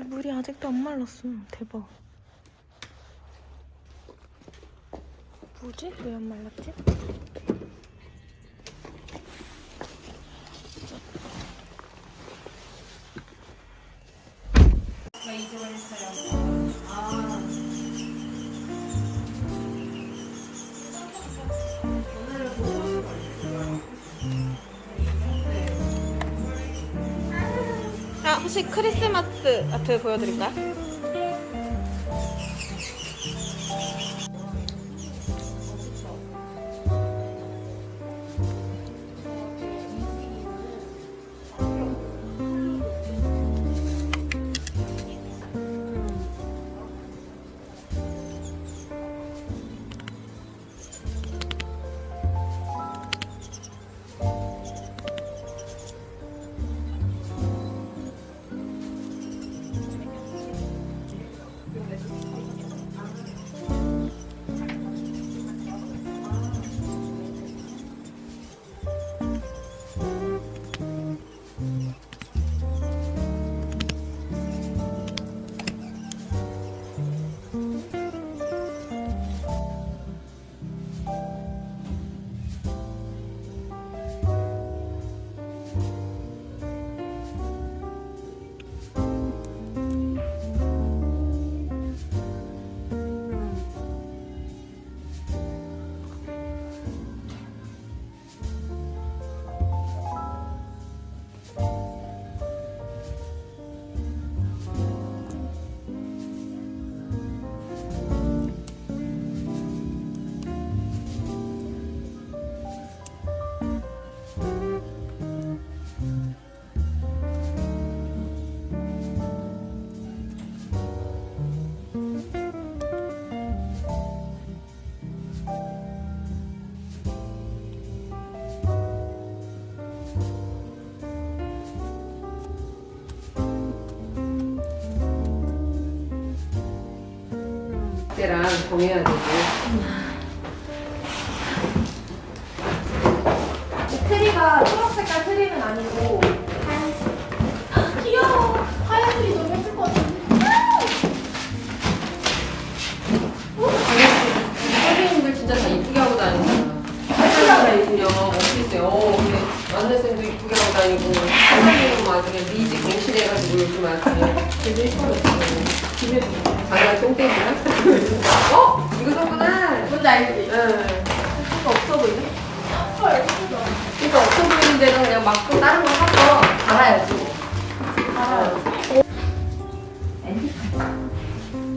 제 물이 아직도 안 말랐어. 대박. 뭐지? 왜 안 말랐지? 크리스마스 아트 보여드릴까요? 정해야 되고. 요즘 되게. 장난 똥땡이야? 어? 이거 샀구나. 뭔지 알지? 응. 이거 없어 보이네. 헐. 그러니까 없어 보이는 데는 그냥 막또 다른 거 사서 달아야지. 알아요.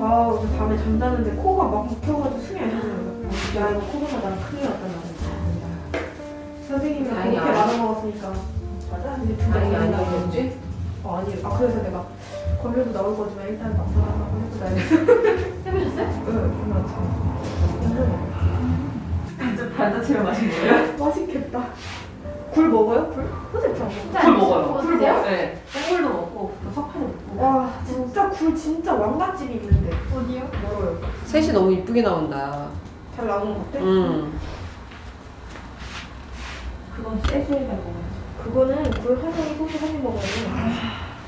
아, 어제 밤에 잠자는데 코가 막 막혀가지고 숨이 안 쉬어요. 야, 이거 코로나 나랑 큰일 났다, 나는. 선생님이랑 다행히 그렇게 안- 많이 먹었으니까. 맞아? 근데 진짜 아니, 많이 아니, 나왔지? 뭐지? 어, 아니, 아, 그래서 내가 걸려도 나올 거지만 일단 막상 한번 해보자. 해보셨어요? 응. 완전 반자체로 마신 거예요? 맛있겠다. 굴 먹어요? 굴? 선생님 잘 먹어요. 굴 먹어요. 굴굴 먹어요? 네. 생굴도 먹고, 또 석파도 먹고. 와, 진짜 굴 진짜 왕맛집이 있는데. 어디요? 멀어요. 셋이 너무 이쁘게 나온다. 잘 나오는 것 같아? 음. 그건 세수해다 먹어야지. 그거는 굴 한 송이 소주 한입 먹어야 돼.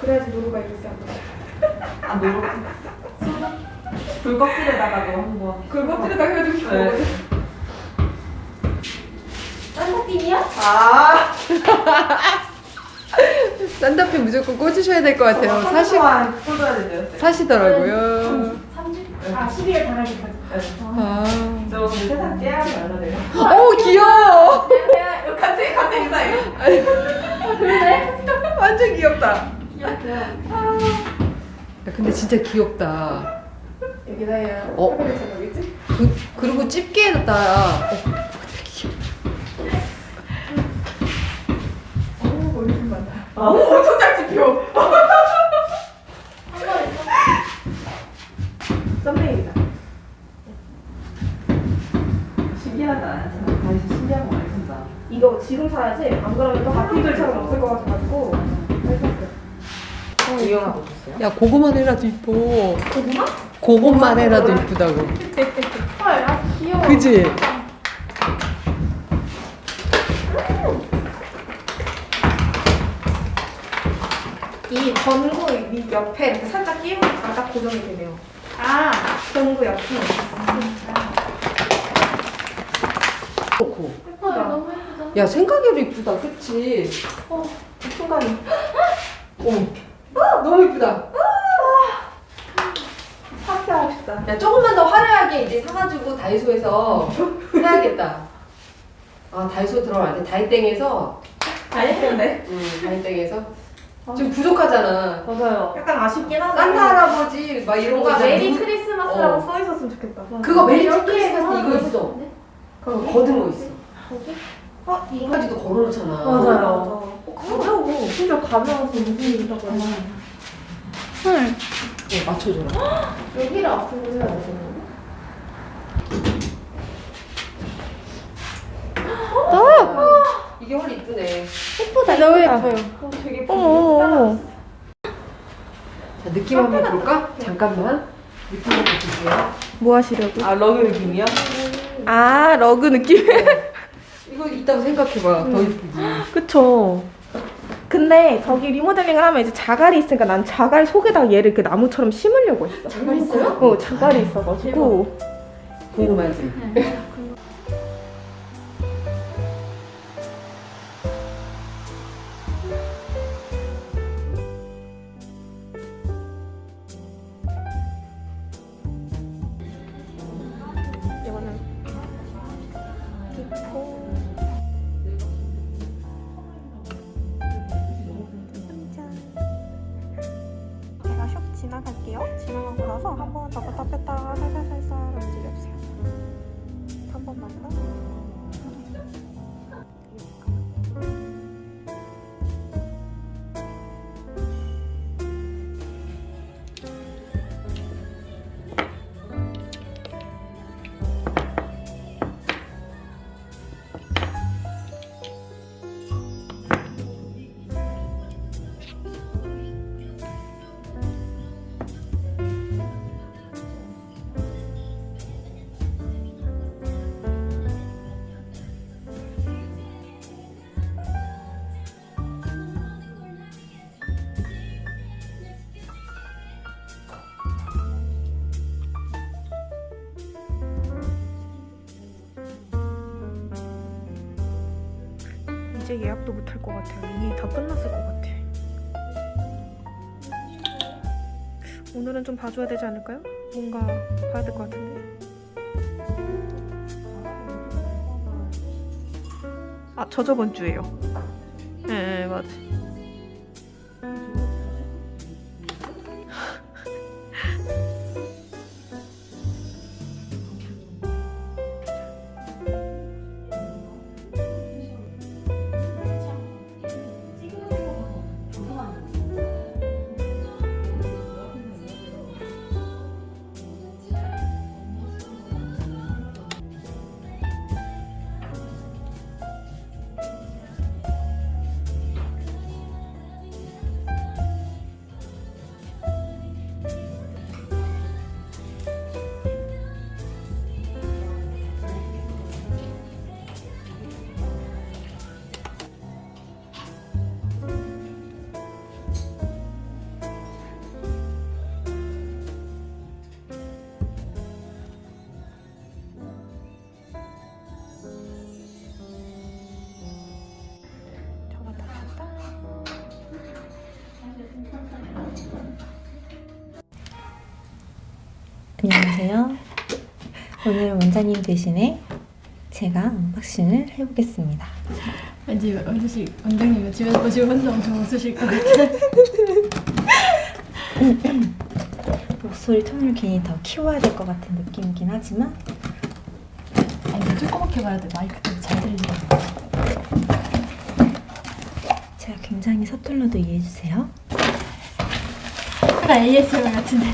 그래야지 노루가 있을 수 없어. 아, 노루. 불껍질에다가도 한번. 굴껍질에다 해가지고 네. 먹어야 돼. 딴사팀이야? 아, 싼다페 무조건 꽂으셔야 될 것 같아요. 사시, 꽂아야 된대요. 사시더라고요. 3주? 아, 12월 당일까지. 아. 저 세상 깨알이 말라돼요. 오, 귀여워! 같이, 같이 인사해. 완전 귀엽다. 귀엽고요. 야, 근데 진짜 귀엽다. 여기다 해야 어? 그, 그리고 집게 해놨다. 어, 어우, 머리 좀 많다. 아. 오, 엄청 잘 집혀. 한번 있어. 썸네일이다. 신기하다. 진짜 다시 신기한 거 많이 쓴다. 이거 지금 사야지. 안 그러면 또 하필들처럼 없을 것 같아가지고. 이용하고 오셨어요? 야, 그거만 해라도 이뻐. 고구마? 그것만 해라도 이쁘다고. 헐, 아, 귀여워. 그지? 이 전구 이 옆에 이렇게 살짝 끼면 딱 고정이 되네요. 아, 전구 옆에. 좋고. 예쁘다. 너무 예쁘다. 야 생각외로 이쁘다, 그치? 어, 이 순간이. 어. 아, 너무 이쁘다. 파티하고 싶다. 야 조금만 더 화려하게 이제 사가지고 다이소에서 해야겠다. 아 다이소 들어갈 때 다이땡에서 다 예쁜데? 음 다이땡에서 지금 부족하잖아. 맞아요. 약간 아쉽긴 하네. 산타 할아버지 막 이런 거. Merry 누- Christmas라고 어. 써 있었으면 좋겠다. 그거 Merry Christmas 이거 있어. 그거 걸어둔 거 있어. 어, 이 거. 이거까지도 걸어놓잖아. 맞아요. 어, 가벼워. 심지어 가벼워서 무슨 일이라고 하나. 헐. 어, 맞춰줘라. 여기를 앞으로 해야 되는 이게 훨 이쁘네. 예쁘다. 너무 예뻐요. 어, 되게 어머. 자 느낌 한번 볼까? 잠깐만. 느낌 한번 볼게요. 뭐 하시려고? 아, 러그 느낌이야? 아 러그 느낌. 이거 이따가 생각해봐. 더 이쁘지. 그쵸. 근데 저기 리모델링을 하면 이제 자갈이 있으니까 난 자갈 속에다 얘를 그 나무처럼 심으려고 했어. 자갈 있어요? 어 자갈이 있어가지고. 궁금하지? 예약도 못 할 것 같아요. 이미 다 끝났을 것 같아. 오늘은 좀 봐줘야 되지 않을까요? 뭔가 봐야 될 것 같은데. 아, 저 저번 주에요. 네, 네 맞아. 안녕하세요. 오늘 원장님 대신에 제가 unboxing을 해보겠습니다. 왠지 원주씨 원장님은 집에서 보시고 혼자 엄청 웃으실 것 같아. 목소리 톤을 괜히 더 키워야 될 것 같은 느낌이긴 하지만 아니 조그맣게 말해도 마이크 때문에 잘 들리잖아. 제가 굉장히 서툴러도 이해해주세요. 약간 ASMR 같은데.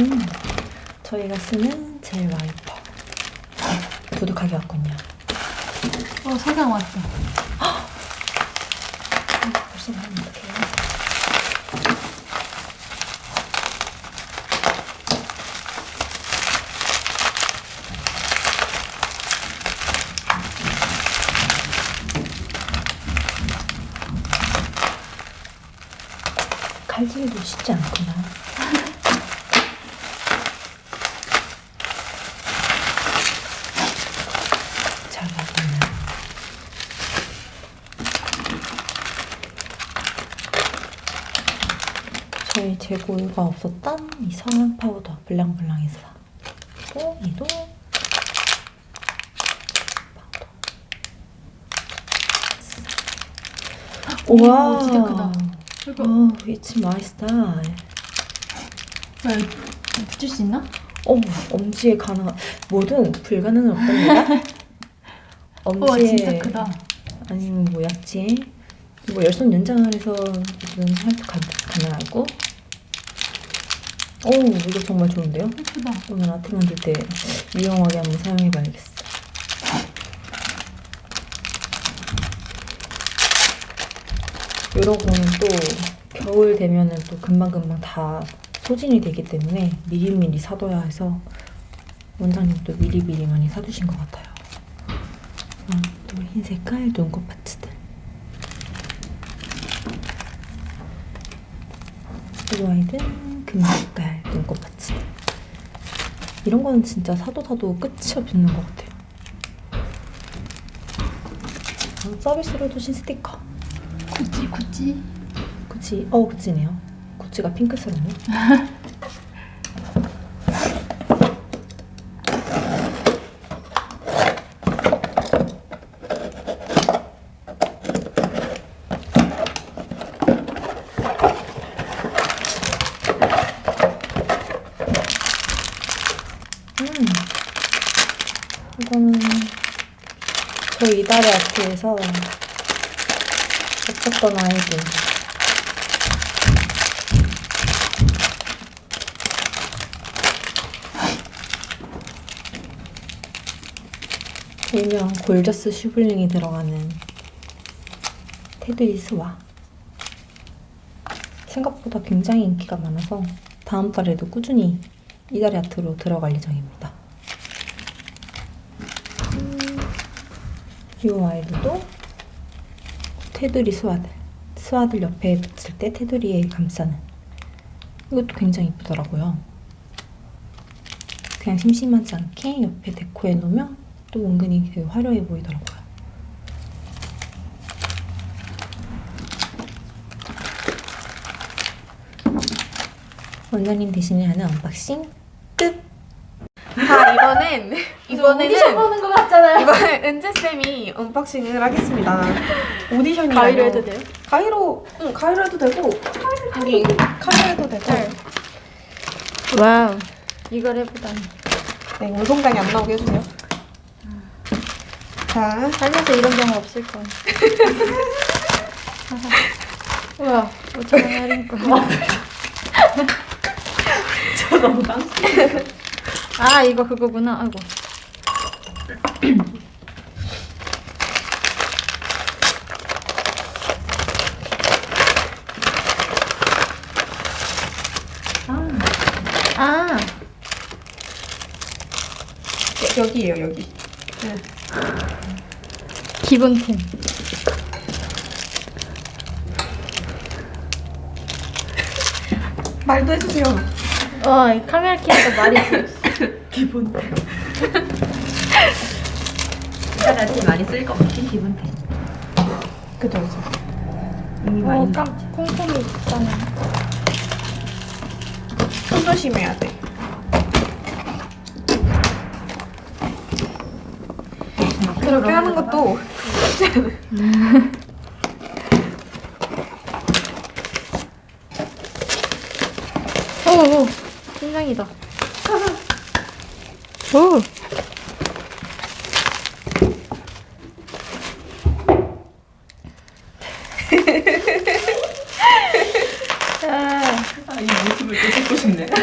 음, 저희가 쓰는 젤 와이퍼 도둑하게 왔군요. 어 석양 왔어. 벌써 말하면 어떡해요? 칼질도 쉽지 않구나. 잘 먹었네. 저희 재고가 없었던 이 성형 파우더 블랑블랑에서 또 이도 파우더. 와, 진짜 크다. 이거 어, it's my style. 붙일 수 있나? 어머, 엄지에 가능한 뭐든 불가능은 없답니다. 엄지에 와 진짜 크다. 아니면 뭐 약지에 뭐 열손 연장을 해서 가, 가능하고. 오, 이거 정말 좋은데요? 예쁘다. 오늘 아트 만들 때 유용하게 한번 사용해봐야겠어. 이런 거는 또 겨울 되면은 또 금방금방 다 소진이 되기 때문에 미리미리 사둬야 해서 원장님도 미리미리 많이 사두신 것 같아요. 음, 또 흰 색 깔 눈곱 파츠들. 이 아이든 금색깔 눈곱 파츠들. 이런 거는 진짜 사도 사도 끝이 없는 것 같아요. 어, 서비스로 주신 스티커. 구찌 구찌. 구찌, 어 구찌네요. 구찌가 핑크색이네. 음, 이거는 저희 아트에서 없었던 아이들. 일명 골저스 슈블링이 들어가는 테두리 스와 생각보다 굉장히 인기가 많아서 다음 달에도 꾸준히 이달의 아트로 들어갈 예정입니다. 이 아이들도 테두리 스와들 스와들 옆에 붙일 때 테두리에 감싸는 이것도 굉장히 이쁘더라고요. 그냥 심심하지 않게 옆에 데코해 놓으면 또 은근히 되게 화려해 보이더라고요. 원장님 대신에 하는 unboxing 이번엔 이번에는 보는 거 같잖아요. 이번에 은재 쌤이 unboxing을 하겠습니다. 오디션이 가위로 해도 돼요? 가위로 응 가위로 해도 되고 여기 칼로 해도 되고 wow. 이걸 해보다니. 네 운송장이 안 나오게 해주세요. 자 살면서 이런 경우 없을 거야. 우와, 5천 원 할인권. 아, 이거 그거구나. 아이고. 아, 여- 여기에요 여기. 기본템. 말도 해주세요. 와, 이 카메라 켜니까 말이 없어. 이달한테 많이 쓸것 같은 기분템. 그죠 그죠. 이미 어, 많이 깜, 콩콩이 있잖아. 손 조심해야 돼. 그렇게 하는 것도 오, 오, 팀장이다. 오. 아, 아, 이 모습을 또 찍고 싶네.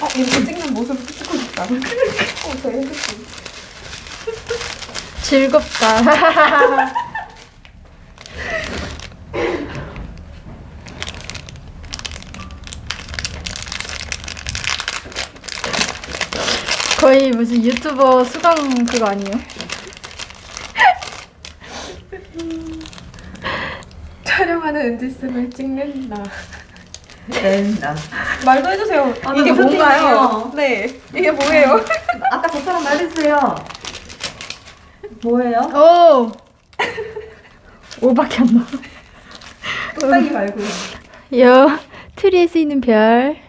어 이렇게 찍는 모습을 찍고 싶다. 어 해주시. 즐겁다. 무슨 유튜버 수강 그거 아니에요? 촬영하는 은지쌤을 찍는 나. 된다. 말도 해주세요. 아, 이게 나 무슨 뭔가요? 뜻이에요? 네, 이게 뭐예요? 아까 저처럼 말해주세요. 뭐예요? 오! 5밖에 안 나와. 뚝딱이 말고요. 여 트리에 쓰이는 별.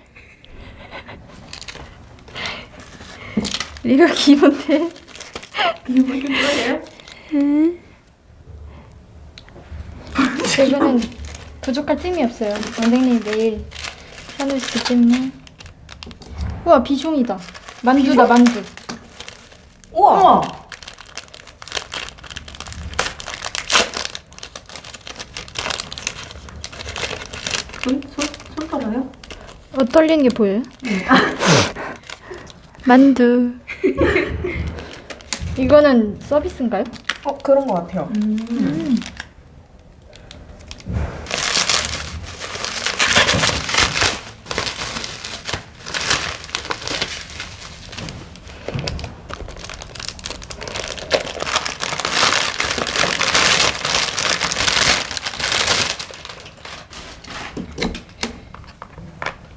이거 기본데. 이거는 부족할 틈이 없어요. 원장님이 매일 사놓으시기 때문에. 우와 비숑이다. 만두다 만두. 우와. 손, 손, 손 떨어요? 어 떨리는 게 보여요? 만두. 이거는 서비스인가요? 어, 그런 것 같아요.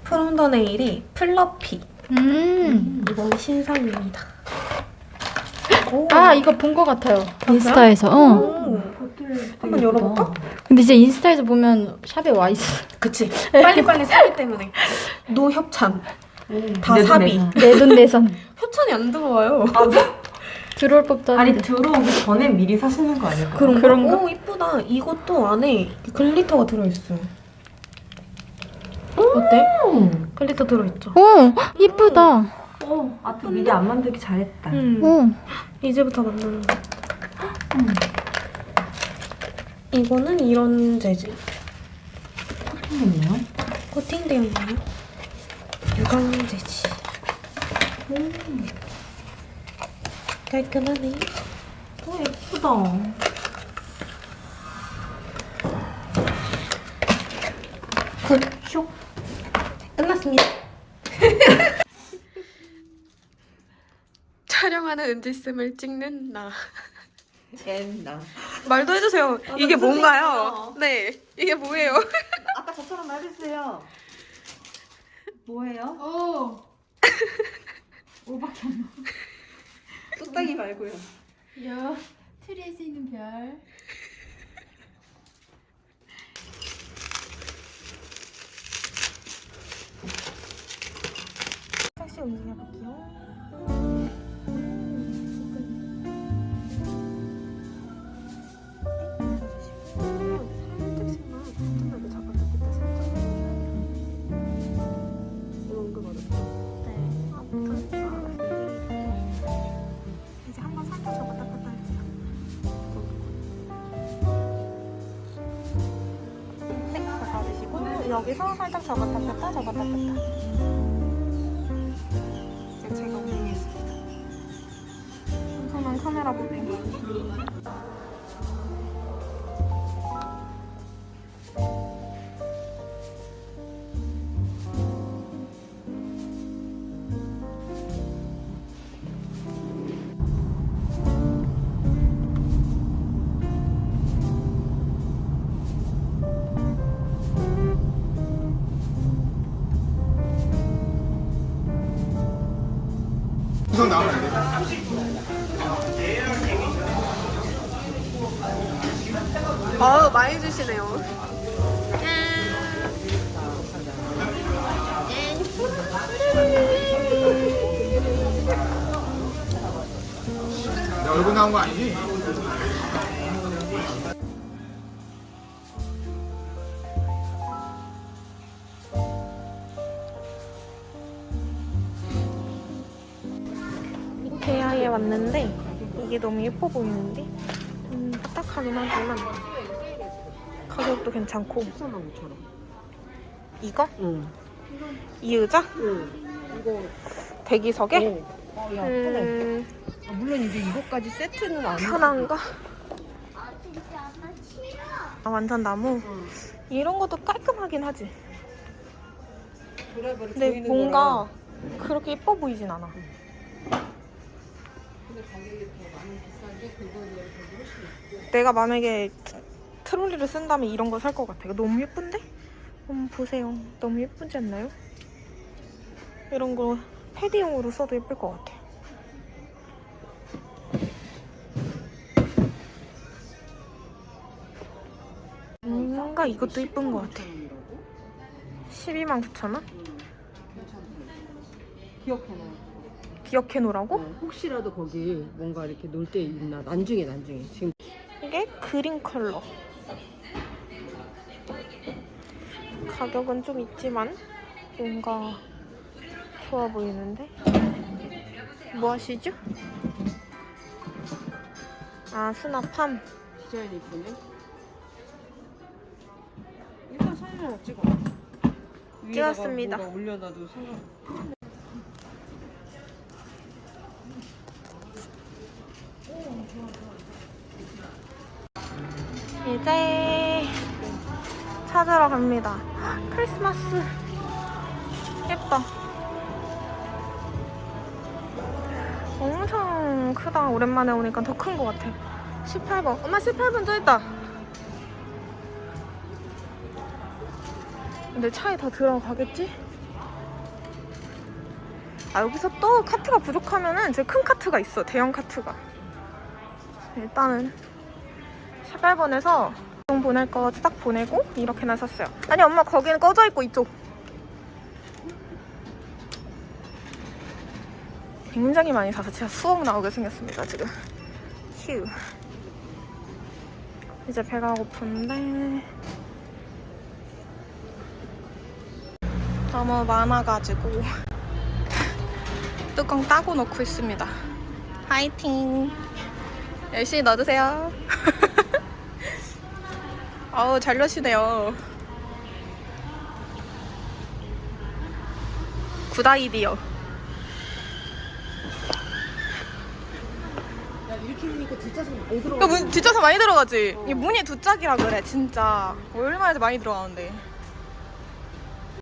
프롬 더 네일이 플러피. 음. 이건 신상입니다. 아 이거 본 것 같아요. 인스타에서. 어. 오, 한번 열어볼까? 근데 진짜 인스타에서 보면 shop에 와 있어. 그치. 빨리빨리 사기 때문에. no 협찬. 다 사비. 내돈 내산. 협찬이 안 들어와요. 들어올 법도 아니. 들어오기 전에 미리 사시는 거 아닐까요? 그런 그런가? 오, 이쁘다. 이것도 안에 glitter가 들어있어요. 어때? 음. glitter 들어있죠? 오 이쁘다. 어, 아트 미리 안 만들기 잘했다. 음. 오. 이제부터 만드는 거. 이거는 이런 재질. 있네요. 코팅되어 있네요. 유광 재질. 음. 깔끔하네. 어, 예쁘다. Good. 끝났습니다. 촬영하는 은지쌤을 찍는 나. 된다. 말도 해주세요. 이게 무슨 뭔가요? 네, 이게 뭐예요? 아까 저처럼 말해주세요. 뭐예요? 오. 뚝딱이 말고요. 여 트리에 쓰이는 별. 다시 움직여볼게요. 여기서 살짝 잡았다 뺐다 잡았다 뺐다. 이제 제가 운영했습니다. 엄청난 카메라 보빙. 아우 많이 주시네요. 내 얼굴 나온 거 아니지? 이케아에 왔는데 이게 너무 예뻐 보이는데 좀 딱딱하긴 하지만 가격도 괜찮고 이거? 이 의자? 대기석에? 음, 물론 이제 이것까지 세트는 안 편한가? 아, 완전 나무? 이런 것도 깔끔하긴 하지 근데 뭔가 그렇게 예뻐 보이진 않아 내가 만약에 드- 트롤리를 쓴다면 이런 거 살 것 같아 요. 너무 예쁜데? 한번 보세요. 너무 예쁘지 않나요? 이런 거 패디용으로 써도 예쁠 것 같아. 뭔가 이것도 예쁜 것 같아. 12만 9천 원? 기억해놔. 기억해 놓으라고? 어, 혹시라도 거기 뭔가 이렇게 놀 때 있나 나중에 나중에 지금 이게 그린 컬러. 가격은 좀 있지만 뭔가 좋아 보이는데? 뭐 하시죠? 아, 수납함. 디자인이 이쁘네. 일단 사진을 찍어. 찍었습니다. 올려놔도 상관. 이제 찾으러 갑니다. 크리스마스. 예뻐. 엄청 크다. 오랜만에 오니까 더 큰 것 같아. 18번. 엄마 18번 저 있다. 근데 차에 다 들어가겠지? 아 여기서 또 카트가 부족하면은 제큰 카트가 있어. 대형 카트가. 일단은 18번에서 돈 보낼 거 딱 보내고 이렇게나 샀어요. 아니 엄마 거기는 꺼져 있고 이쪽. 굉장히 많이 사서 제가 수억 나오게 생겼습니다 지금. 휴. 이제 배가 고픈데 너무 많아가지고 뚜껑 따고 놓고 있습니다. 화이팅! 열심히 넣어주세요. 아우 잘 넣으시네요. Good idea. 이렇게 하니까 뒷좌석 많이 들어. 이거 문 뒷좌석 많이 들어가지? 이 문이 두 짝이라 그래 진짜. 얼마나 많이 들어가는데.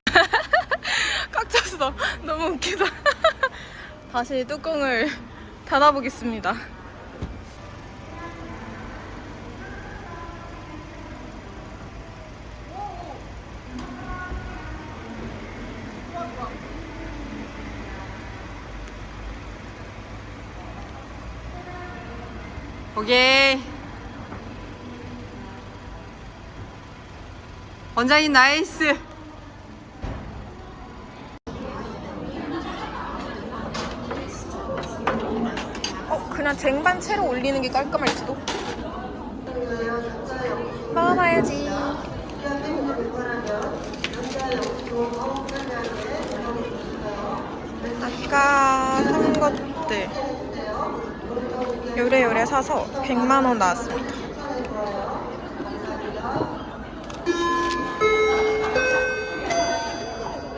꽉 찼어. 너무 웃기다. 다시 뚜껑을 닫아보겠습니다. 오케이. 원장님 나이스. 어, 그냥 쟁반 채로 올리는 게 깔끔할지도. 먹어봐야지. 아까 산 것들 요래요래 사서 100만 원 나왔습니다.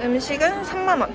음식은 3만 원.